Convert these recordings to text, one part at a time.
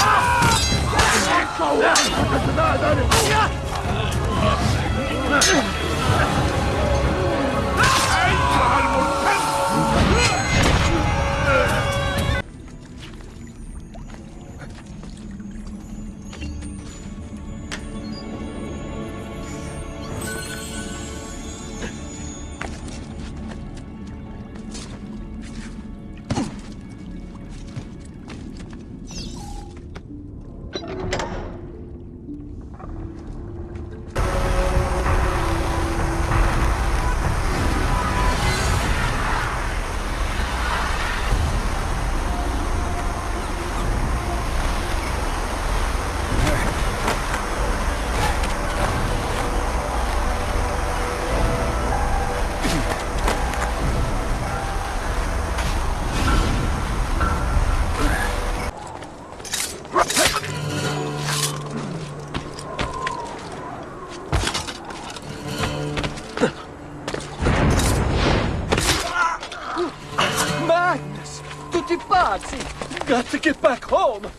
啊，好，那那那。Got to get back home!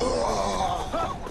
ああ!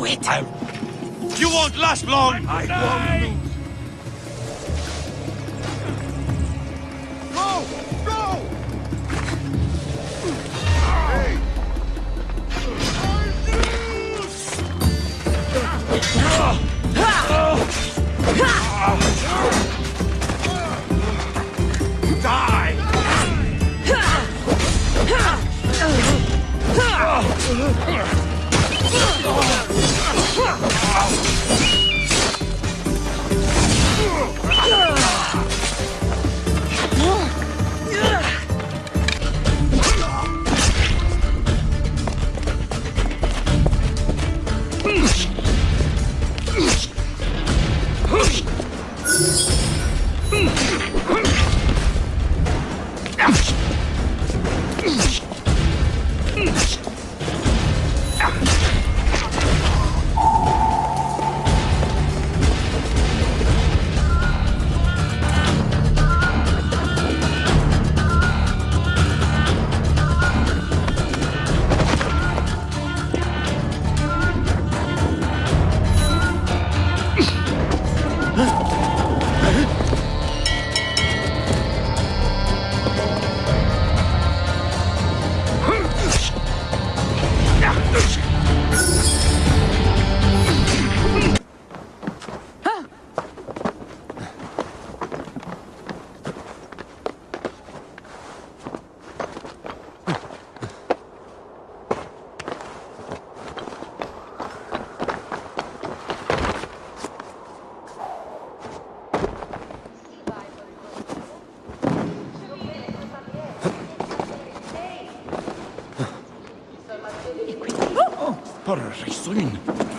Do it! You won't last long! I won't Go! Go! Die! Por Risunin.